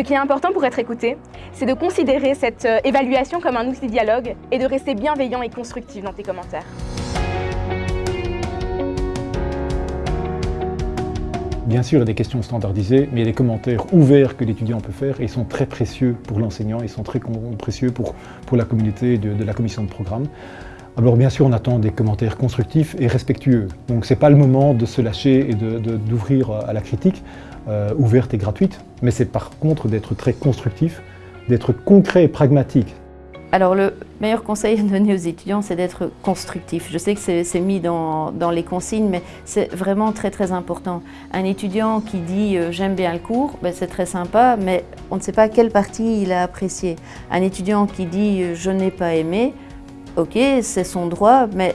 Ce qui est important pour être écouté, c'est de considérer cette euh, évaluation comme un outil de dialogue et de rester bienveillant et constructif dans tes commentaires. Bien sûr, il y a des questions standardisées, mais il y a des commentaires ouverts que l'étudiant peut faire et ils sont très précieux pour l'enseignant, ils sont très précieux pour, pour la communauté de, de la commission de programme. Alors bien sûr, on attend des commentaires constructifs et respectueux. Donc ce n'est pas le moment de se lâcher et d'ouvrir de, à la critique, euh, ouverte et gratuite, mais c'est par contre d'être très constructif, d'être concret et pragmatique. Alors le meilleur conseil à donner aux étudiants, c'est d'être constructif. Je sais que c'est mis dans, dans, les consignes, mais c'est vraiment très très important. Un étudiant qui dit euh, j'aime bien le cours, ben, c'est très sympa, mais on ne sait pas quelle partie il a apprécié. Un étudiant qui dit euh, je n'ai pas aimé, ok, c'est son droit, mais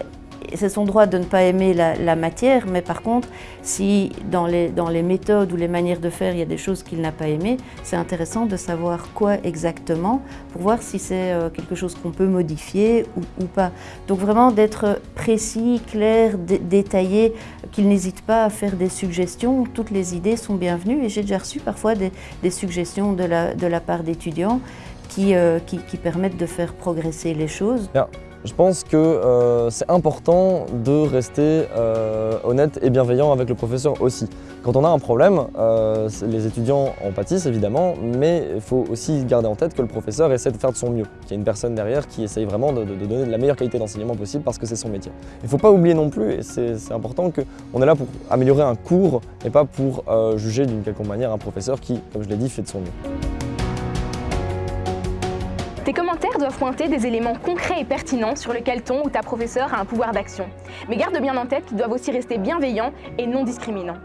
c'est son droit de ne pas aimer la, matière, mais par contre, si dans les, dans les, méthodes ou les manières de faire, il y a des choses qu'il n'a pas aimées, c'est intéressant de savoir quoi exactement pour voir si c'est euh, quelque chose qu'on peut modifier ou, pas. Donc vraiment d'être précis, clair, détaillé, qu'il n'hésite pas à faire des suggestions. Toutes les idées sont bienvenues et j'ai déjà reçu parfois des, suggestions de la, de la part d'étudiants qui, euh, qui, qui, permettent de faire progresser les choses. Je pense que euh, c'est important de rester euh, honnête et bienveillant avec le professeur aussi. Quand on a un problème, euh, les étudiants en pâtissent évidemment, mais il faut aussi garder en tête que le professeur essaie de faire de son mieux, qu'il y a une personne derrière qui essaye vraiment de, donner de la meilleure qualité d'enseignement possible parce que c'est son métier. Il ne faut pas oublier non plus, et c'est important, qu'on est là pour améliorer un cours et pas pour juger d'une quelconque manière un professeur qui, comme je l'ai dit, fait de son mieux. Tes commentaires doivent pointer des éléments concrets et pertinents sur lesquels ton ou ta professeur a un pouvoir d'action. Mais garde bien en tête qu'ils doivent aussi rester bienveillants et non discriminants.